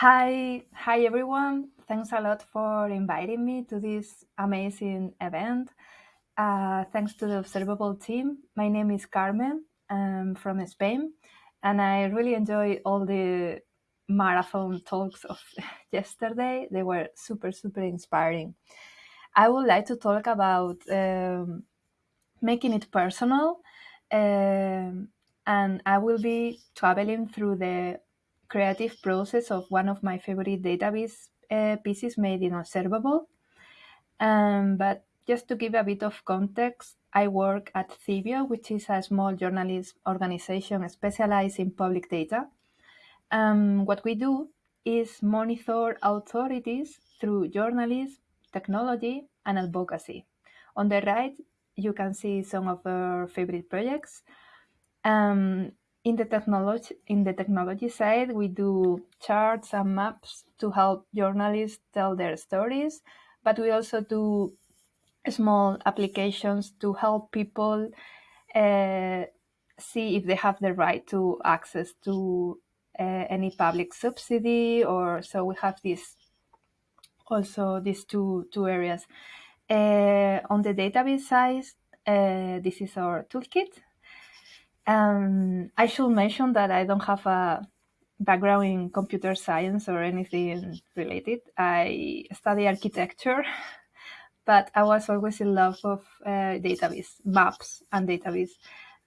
Hi, hi everyone. Thanks a lot for inviting me to this amazing event. Uh, thanks to the Observable team. My name is Carmen. I'm from Spain, and I really enjoyed all the marathon talks of yesterday. They were super, super inspiring. I would like to talk about um, making it personal, um, and I will be traveling through the creative process of one of my favorite database uh, pieces made in Observable. Um, but just to give a bit of context, I work at Civio, which is a small journalist organization specialized in public data. Um, what we do is monitor authorities through journalism, technology, and advocacy. On the right, you can see some of our favorite projects. Um, in the technology in the technology side, we do charts and maps to help journalists tell their stories, but we also do small applications to help people uh, see if they have the right to access to uh, any public subsidy or so we have this also these two two areas. Uh, on the database side this is our toolkit um, i should mention that i don't have a background in computer science or anything related i study architecture but i was always in love of uh, database maps and database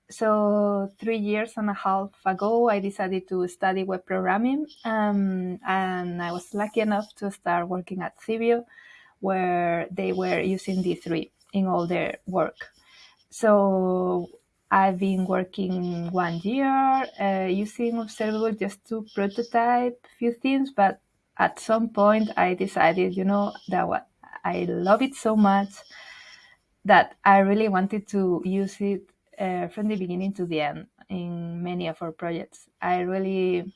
so three years and a half ago, I decided to study web programming, um, and I was lucky enough to start working at Civio, where they were using D3 in all their work. So I've been working one year uh, using Observable just to prototype a few things, but at some point I decided, you know, that what I love it so much that I really wanted to use it uh, from the beginning to the end in many of our projects. I really,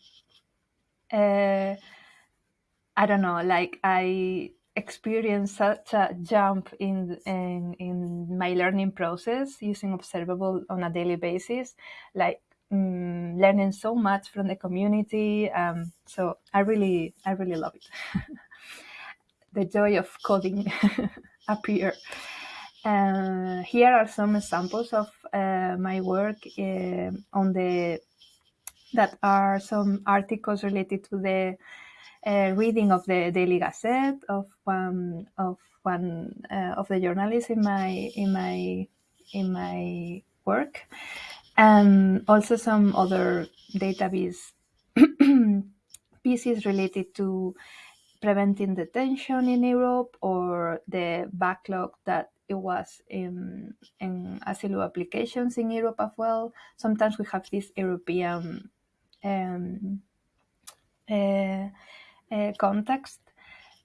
uh, I don't know, like I experienced such a jump in, in in my learning process using Observable on a daily basis, like um, learning so much from the community. Um, so I really, I really love it. the joy of coding appear. Uh, here are some examples of uh, my work uh, on the that are some articles related to the uh, reading of the Daily Gazette of one of one uh, of the journalists in my in my in my work, and also some other database pieces related to preventing detention in Europe or the backlog that it was in, in asylum applications in Europe as well. Sometimes we have this European um, uh, uh, context.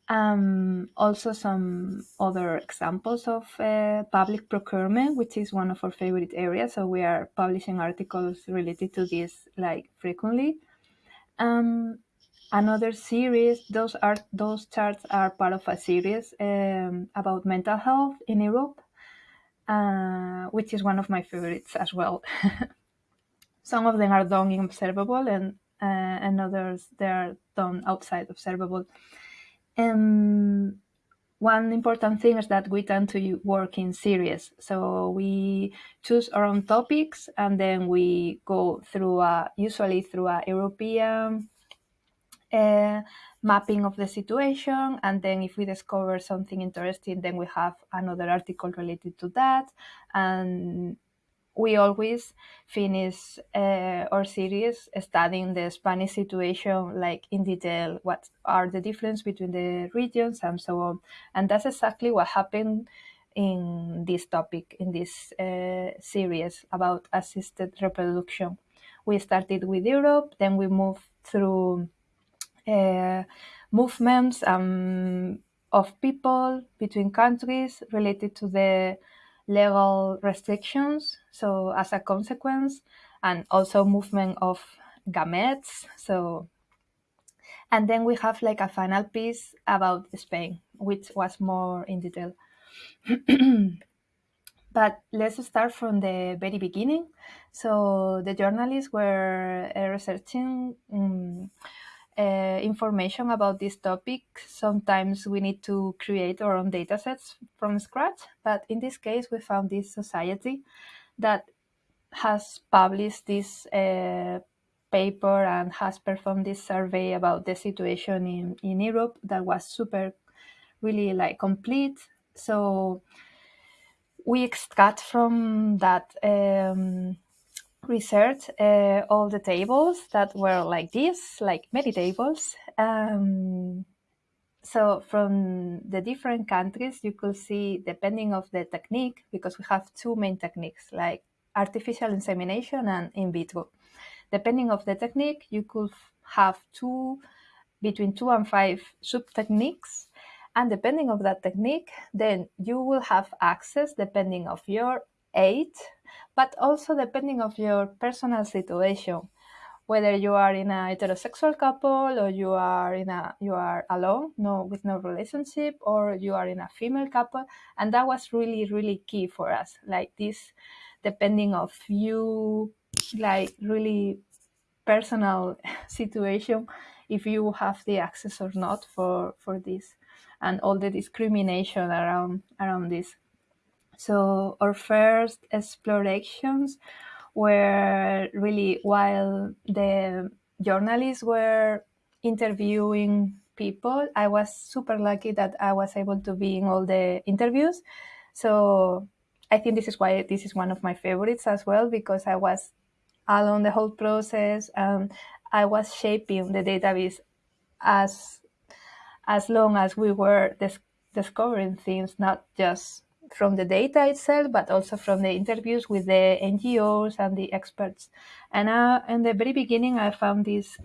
Um, also, some other examples of uh, public procurement, which is one of our favorite areas. So we are publishing articles related to this like frequently. Um, another series those are those charts are part of a series um, about mental health in europe uh, which is one of my favorites as well some of them are done in observable and uh, and others they are done outside observable and one important thing is that we tend to work in series. So we choose our own topics and then we go through a usually through a european uh, mapping of the situation. And then if we discover something interesting then we have another article related to that. And we always finish uh, our series studying the spanish situation like in detail what are the difference between the regions and so on and that's exactly what happened in this topic in this uh, series about assisted reproduction we started with europe then we moved through uh, movements um, of people between countries related to the legal restrictions. So as a consequence, and also movement of gametes. So, and then we have like a final piece about Spain, which was more in detail. but let's start from the very beginning. So the journalists were uh, researching um, uh, information about this topic, sometimes we need to create our own datasets from scratch. But in this case, we found this society that has published this uh, paper and has performed this survey about the situation in, in Europe that was super, really like complete. So we extract from that um, research uh, all the tables that were like this, like many tables. Um, so from the different countries, you could see, depending of the technique, because we have two main techniques, like artificial insemination and in vitro. Depending of the technique, you could have two, between two and five sub-techniques. And depending of that technique, then you will have access, depending of your age, but also depending of your personal situation whether you are in a heterosexual couple or you are in a you are alone no with no relationship or you are in a female couple. And that was really really key for us. Like this depending of you like really personal situation if you have the access or not for for this and all the discrimination around around this. So our first explorations were really while the journalists were interviewing people, I was super lucky that I was able to be in all the interviews. So I think this is why this is one of my favorites as well, because I was along the whole process and I was shaping the database as as long as we were dis discovering things, not just from the data itself, but also from the interviews with the NGOs and the experts. And uh, in the very beginning, I found this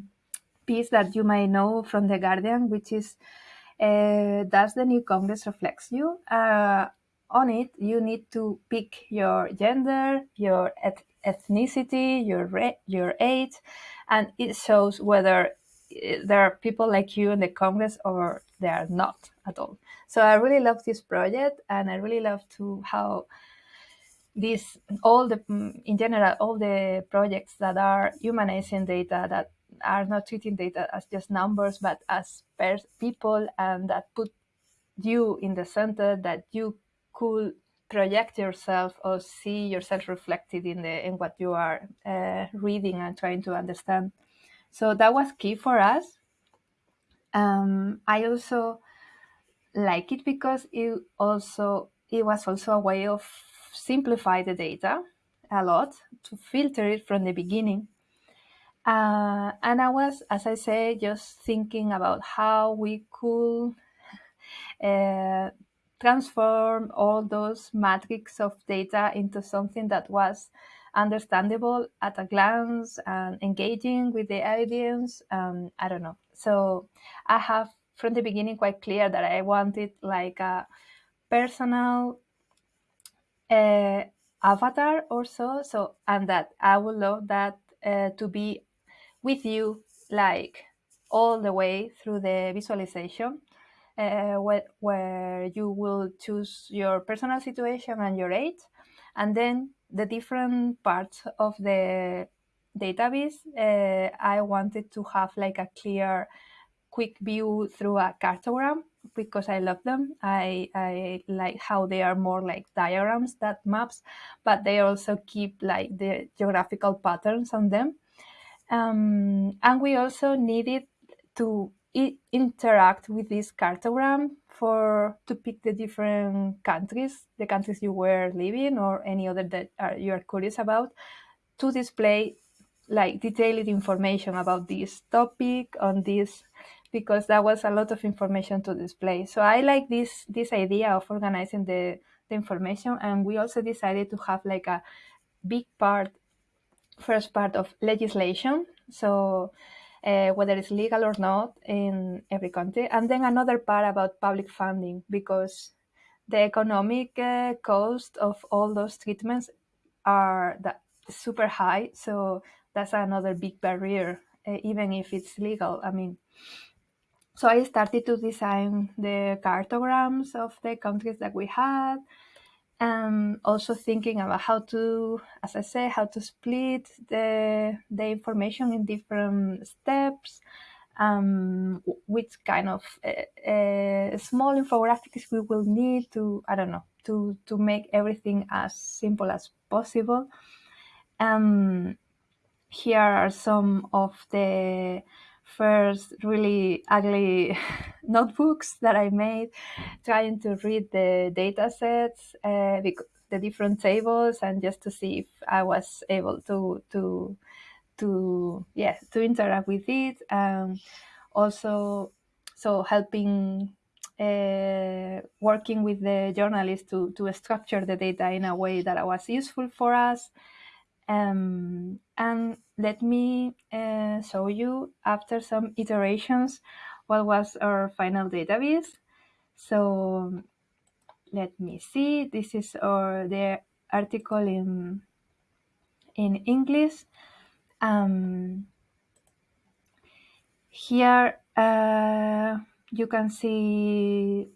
piece that you might know from The Guardian, which is uh, Does the New Congress Reflects You? Uh, on it, you need to pick your gender, your eth ethnicity, your, your age, and it shows whether uh, there are people like you in the Congress or there are not at all. So I really love this project and I really love to how this all the in general all the projects that are humanizing data that are not treating data as just numbers but as people and that put you in the center that you could project yourself or see yourself reflected in the in what you are uh, reading and trying to understand. So that was key for us. Um, i also like it because it also it was also a way of simplify the data a lot to filter it from the beginning. Uh, and I was, as I say, just thinking about how we could uh, transform all those matrix of data into something that was understandable at a glance and engaging with the audience. Um, I don't know. So I have from the beginning quite clear that I wanted like a personal uh, avatar or so. So and that I would love that uh, to be with you like all the way through the visualization. Uh, where, where you will choose your personal situation and your age, and then the different parts of the database, uh, I wanted to have like a clear quick view through a cartogram because I love them. I, I like how they are more like diagrams that maps, but they also keep like the geographical patterns on them. Um, and we also needed to interact with this cartogram for to pick the different countries, the countries you were living or any other that are, you are curious about, to display like detailed information about this topic on this because that was a lot of information to display. So I like this this idea of organizing the, the information and we also decided to have like a big part, first part of legislation. So uh, whether it's legal or not in every country. And then another part about public funding because the economic uh, cost of all those treatments are super high. So that's another big barrier, uh, even if it's legal. I mean, so I started to design the cartograms of the countries that we had. and also thinking about how to, as I say, how to split the, the information in different steps, um, which kind of uh, uh, small infographics we will need to, I don't know, to, to make everything as simple as possible. Um, here are some of the first really ugly notebooks that I made, trying to read the data sets, uh, the different tables, and just to see if I was able to to to yeah to interact with it. Um, also, so helping uh, working with the journalists to to structure the data in a way that was useful for us. Um, and let me uh, show you after some iterations what was our final database. So let me see, this is our the article in, in English. Um, here uh, you can see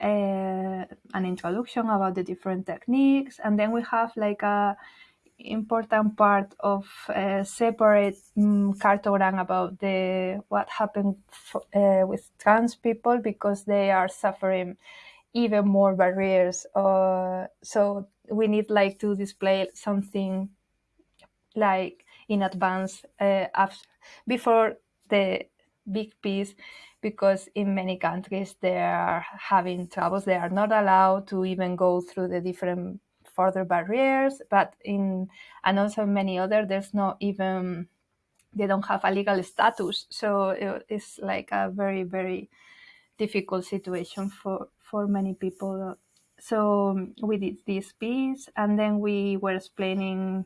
uh, an introduction about the different techniques and then we have like a important part of a separate um, cartogram about the what happened uh, with trans people because they are suffering even more barriers. Uh, so we need like to display something like in advance uh, after, before the big piece because in many countries they are having troubles. They are not allowed to even go through the different further barriers, but in and also many other, there's not even they don't have a legal status. So it's like a very very difficult situation for for many people. So we did this piece, and then we were explaining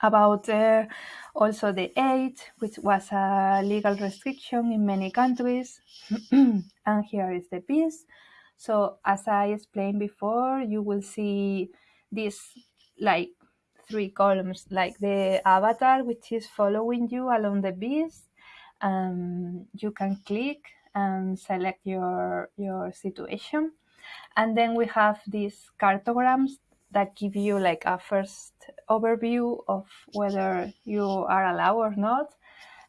about uh, also the age, which was a legal restriction in many countries. and here is the piece. So as I explained before, you will see these like three columns, like the avatar, which is following you along the beast. Um, you can click and select your, your situation. And then we have these cartograms that give you like a first overview of whether you are allowed or not.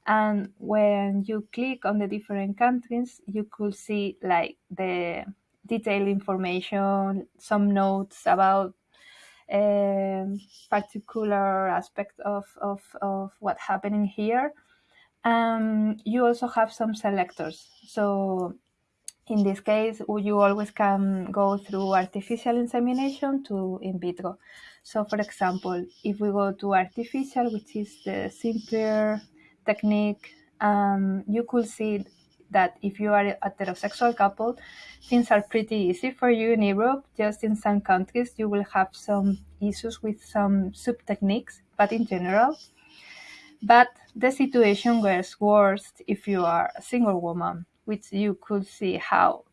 And when you click on the different countries, you could see like the detailed information, some notes about um, particular aspect of, of, of what's happening here. Um, you also have some selectors. So in this case, you always can go through artificial insemination to in vitro. So for example, if we go to artificial, which is the simpler technique, um, you could see that if you are a heterosexual couple, things are pretty easy for you in Europe. Just in some countries, you will have some issues with some sub techniques, but in general. But the situation gets worse if you are a single woman, which you could see how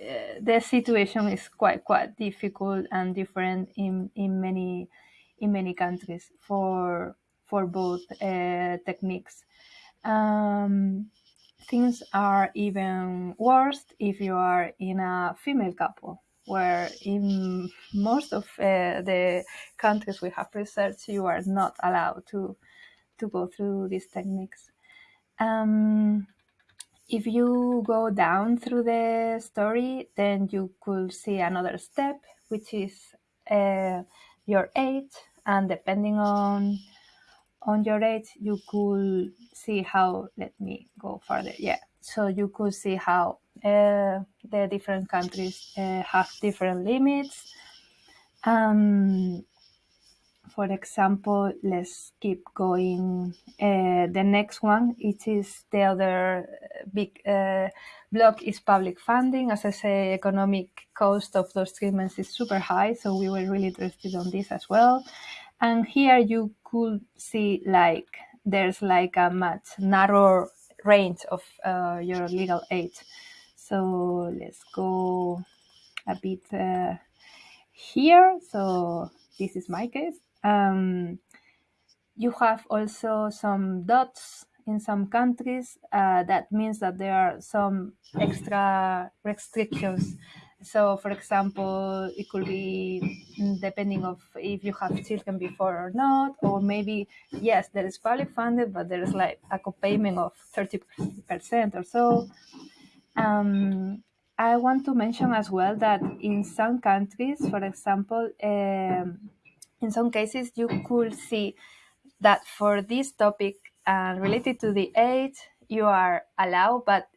uh, the situation is quite quite difficult and different in, in many in many countries for for both uh, techniques. Um, things are even worse if you are in a female couple, where in most of uh, the countries we have researched, you are not allowed to, to go through these techniques. Um, if you go down through the story, then you could see another step, which is uh, your age, and depending on on your age, you could see how, let me go further. Yeah. So you could see how uh, the different countries uh, have different limits. Um, for example, let's keep going. Uh, the next one, it is the other big uh, block is public funding. As I say, economic cost of those treatments is super high. So we were really interested on this as well. And here you could see like there's like a much narrower range of uh, your legal age. So let's go a bit uh, here. So this is my case. Um, you have also some dots in some countries. Uh, that means that there are some extra restrictions so for example it could be depending of if you have children before or not or maybe yes there is public funded but there is like a co-payment of 30% or so. Um, i want to mention as well that in some countries for example um, in some cases you could see that for this topic uh, related to the age you are allowed but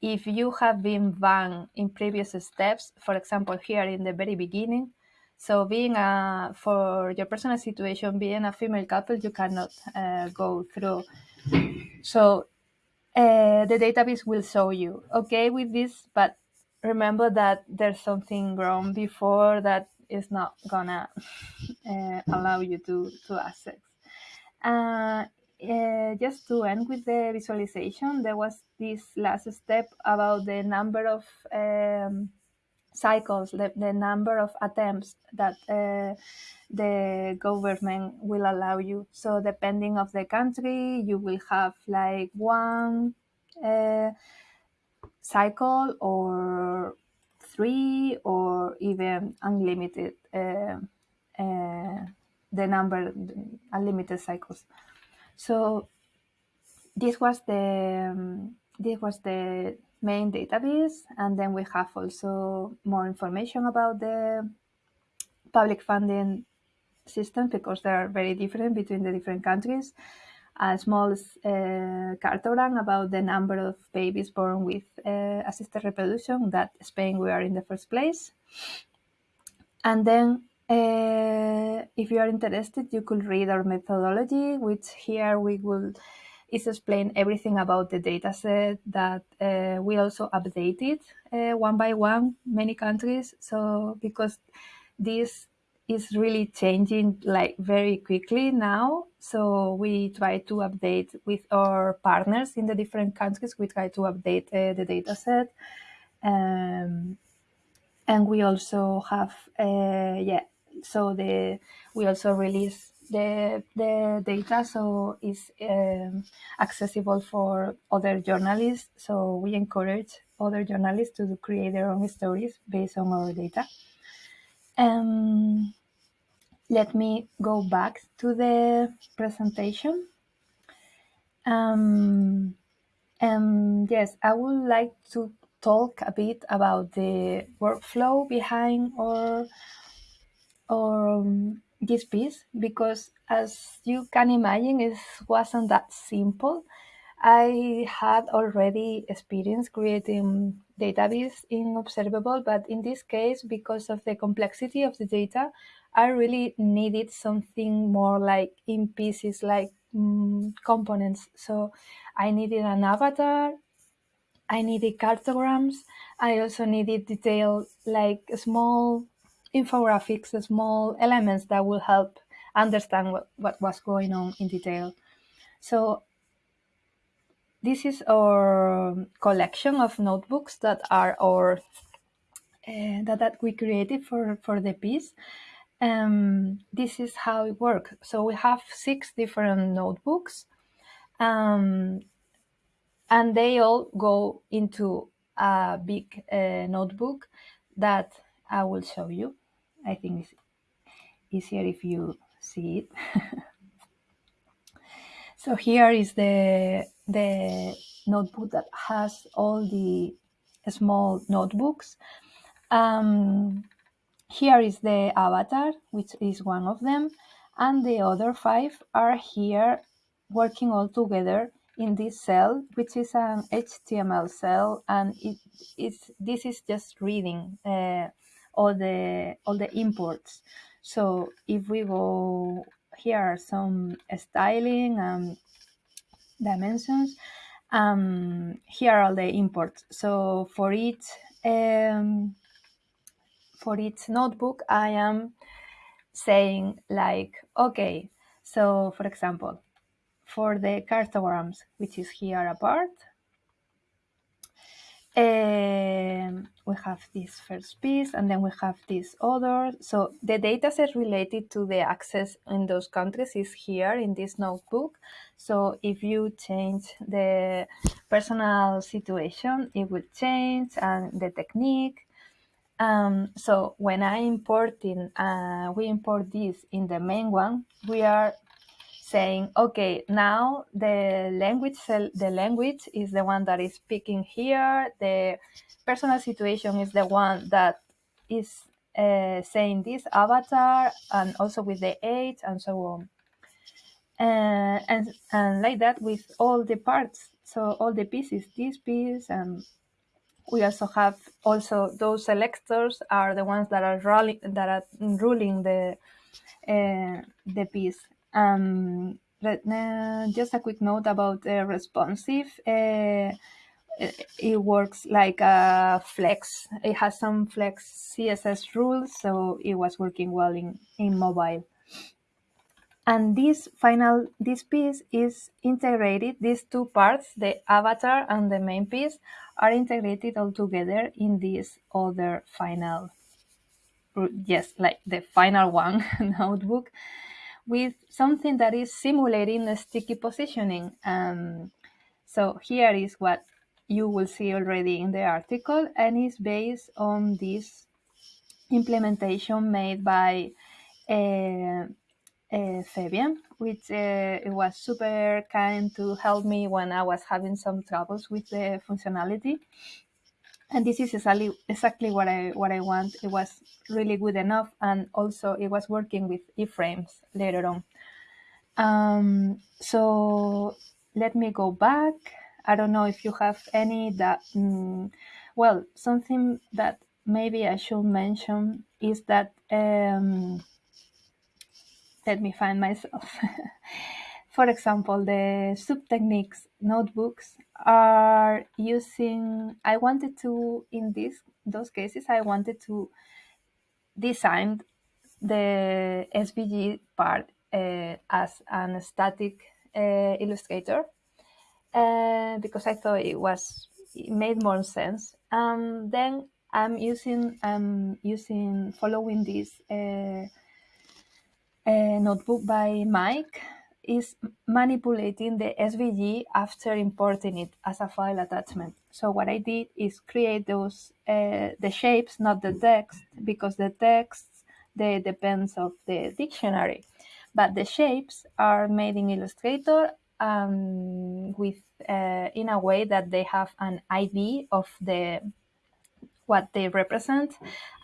if you have been banned in previous steps, for example, here in the very beginning, so being a, for your personal situation, being a female couple, you cannot uh, go through. So uh, the database will show you, okay with this, but remember that there's something wrong before that is not gonna uh, allow you to, to access. Uh, just to end with the visualization, there was this last step about the number of um, cycles, the, the, number of attempts that uh, the government will allow you. So depending of the country, you will have like one uh, cycle or three or even unlimited uh, uh, the number unlimited cycles. So this was the um, this was the main database, and then we have also more information about the public funding system because they are very different between the different countries. A small uh, cartogram about the number of babies born with uh, assisted reproduction that Spain we are in the first place. And then uh, if you are interested, you could read our methodology, which here we will is explain everything about the dataset that uh, we also updated uh, one by one many countries. So because this is really changing like very quickly now. So we try to update with our partners in the different countries. We try to update the dataset. Um, and we also have, yeah, so the we also release the the data so it's um, accessible for other journalists. So we encourage other journalists to create their own stories based on our data. Um, let me go back to the presentation. Um, and yes i would like to talk a bit about the workflow behind our um, this piece because as you can imagine it wasn't that simple. I had already experience creating database in observable but in this case because of the complexity of the data i really needed something more like in pieces like um, components. So i needed an avatar i needed cartograms i also needed detail like small infographics, small elements that will help understand what, what was going on in detail. So this is our collection of notebooks that are our uh, that, that we created for, for the piece. Um, this is how it works. So we have six different notebooks um, and they all go into a big uh, notebook that I will show you. I think it's easier if you see it. so here is the, the notebook that has all the small notebooks. Um, here is the avatar, which is one of them, and the other five are here working all together in this cell, which is an HTML cell, and it is this is just reading uh, all the all the imports. So if we go here are some styling and dimensions. Um, here are all the imports. So for each um, for each notebook, I am saying like, okay, so for example, for the cartograms, which is here apart, um, we have this first piece and then we have this other. So the data set related to the access in those countries is here in this notebook. So if you change the personal situation, it will change and the technique. Um, so when I importing, uh, we import this in the main one, we are saying, okay, now the language the language is the one that is speaking here. The personal situation is the one that is uh, saying this avatar, and also with the age and so on. Uh, and and like that with all the parts. So all the pieces, this piece, and we also have also those selectors are the ones that are rolling that are ruling the uh, the piece. Um, uh, just a quick note about uh, responsive. Uh, it, it, works like a flex. It has some flex CSS rules, so it was working well in, in mobile. And this final, this piece is integrated, these two parts, the avatar and the main piece, are integrated all together in this other final, yes, like the final one notebook with something that is simulating the sticky positioning. Um, so here is what you will see already in the article and is based on this implementation made by uh, uh, Fabian, which uh, was super kind to help me when I was having some troubles with the functionality. And this is exactly exactly what I what I want. It was really good enough, and also it was working with iframes later on. Um, so let me go back. I don't know if you have any that. Mm, well, something that maybe I should mention is that. Um, let me find myself. For example, the subtechniques notebooks are using, I wanted to, in this, those cases, I wanted to design the SVG part uh, as an static uh, illustrator uh, because I thought it was, it made more sense. Um, then I'm using, I'm using, following this uh, a notebook by Mike is manipulating the SVG after importing it as a file attachment. So what I did is create those uh, the shapes, not the text, because the text they depends of the dictionary, but the shapes are made in Illustrator um, with uh, in a way that they have an ID of the what they represent,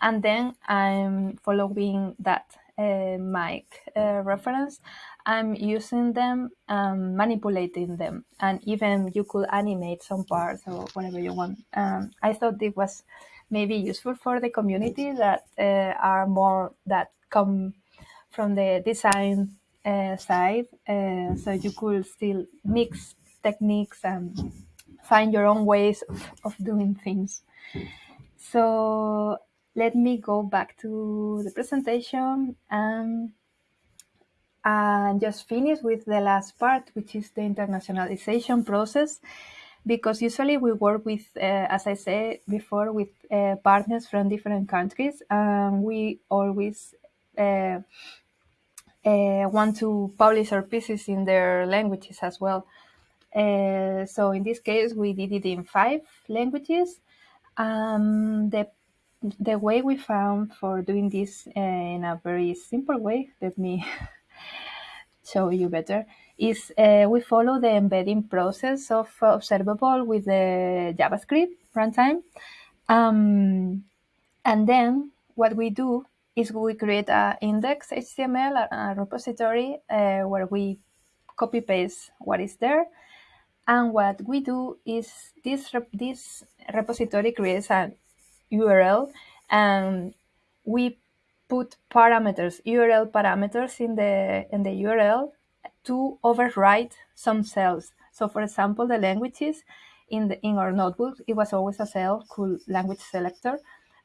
and then I'm following that uh, Mike uh, reference, I'm using them, um, manipulating them, and even you could animate some parts or whatever you want. Um, I thought it was maybe useful for the community that uh, are more that come from the design uh, side, uh, so you could still mix techniques and find your own ways of, of doing things. So let me go back to the presentation and, and just finish with the last part, which is the internationalization process. Because usually we work with, uh, as I said before, with uh, partners from different countries, and we always uh, uh want to publish our pieces in their languages as well. Uh, so in this case, we did it in five languages. Um, the the way we found for doing this uh, in a very simple way, let me show you better, is uh, we follow the embedding process of observable with the JavaScript runtime. Um, and then what we do is we create an index HTML, a, repository uh, where we copy paste what is there. And what we do is this, this repository creates an URL and we put parameters, URL parameters in the, in the URL to override some cells. So for example, the languages in, the, in our notebook, it was always a cell called language selector.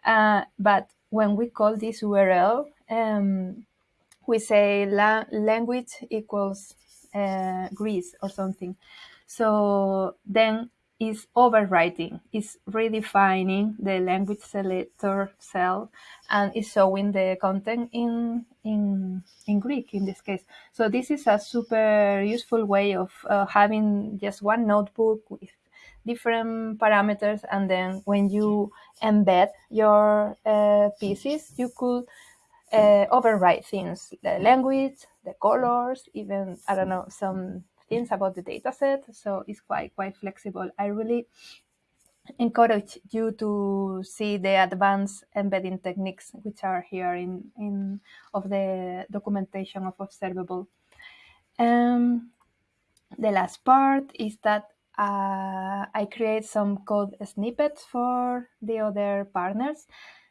Uh, but when we call this URL, um, we say la language equals uh, Greece or something. So then is overwriting, is redefining the language selector cell and is showing the content in, in, in Greek in this case. So this is a super useful way of uh, having just one notebook with different parameters, and then when you embed your uh, pieces, you could uh, override things, the language, the colors, even I don't know some things about the dataset. So it's quite quite flexible. I really encourage you to see the advanced embedding techniques which are here in, in of the documentation of observable. Um, the last part is that uh, I create some code snippets for the other partners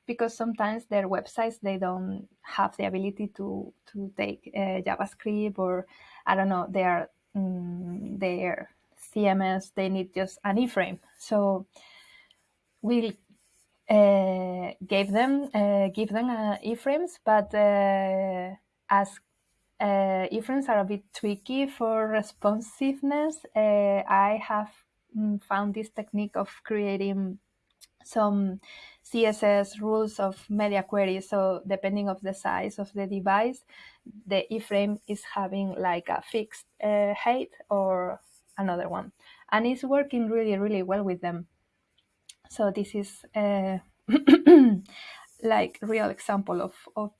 because sometimes their websites they don't have the ability to to take uh, JavaScript or I don't know their um, their CMS they need just an iframe. So we uh, gave them uh, give them uh, iframes, but uh, as uh, iframes are a bit tricky for responsiveness, uh, I have mm, found this technique of creating some CSS rules of media queries. So depending of the size of the device, the iframe is having like a fixed height or another one, and it's working really really well with them. So this is uh, like real example of, of,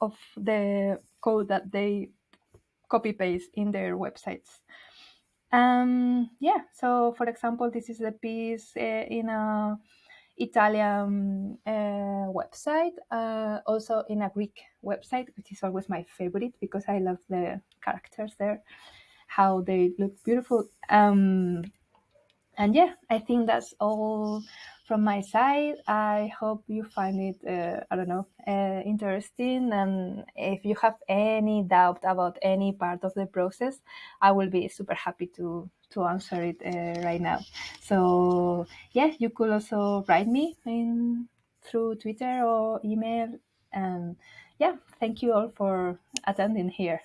of the code that they copy paste in their websites. Um, yeah, so for example, this is a piece uh, in a Italian uh, website, uh, also in a Greek website, which is always my favorite because I love the characters there, how they look beautiful. Um, and yeah, I think that's all from my side. I hope you find it, uh, I don't know, uh, interesting. And if you have any doubt about any part of the process, I will be super happy to to answer it uh, right now. So yeah, you could also write me in through Twitter or email. And yeah, thank you all for attending here.